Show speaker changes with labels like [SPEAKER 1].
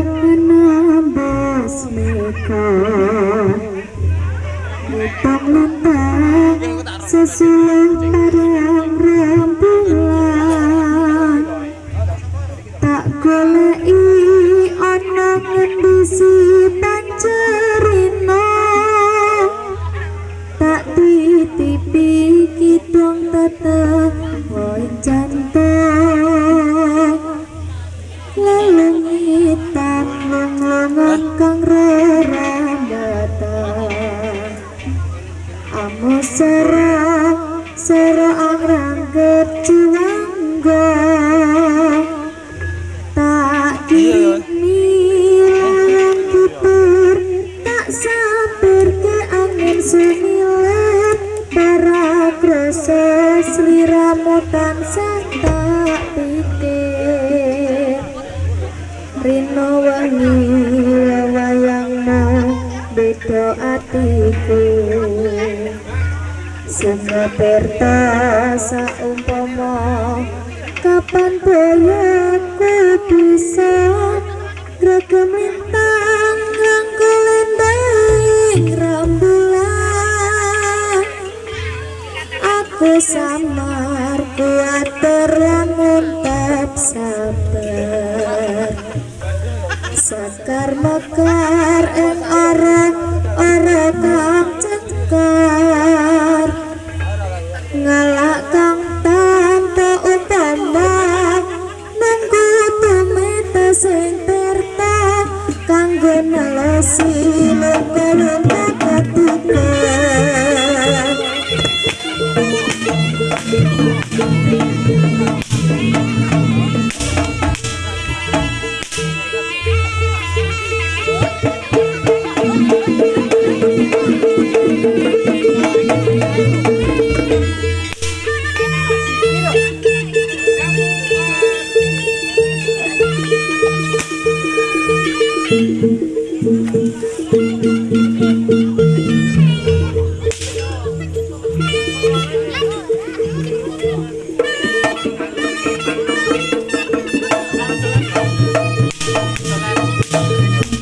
[SPEAKER 1] menebas muka Lentang lentang sesuai padang rembulan. Tak golei ono ngendisi pancerino Tak titipi kidung tetep Woy jantung. Lelungit lungan kang rerambata amo serang serang rangkep jiwangga tak kimi layang putur tak sabar ke angin semilir para proses liramu tansah tak pikir Rino wangi wayangmu beda atiku. Sanga perta saumpama kapan boyoku bisa Gregem lintang rangkul ending rembulan Aku samar kuat terlamun tak sabar Sakar mekar ing ora ora kang cekar Ngalak kang tanpa utama Nunggu tumeta sing terta Kanggo nelesi luka-luka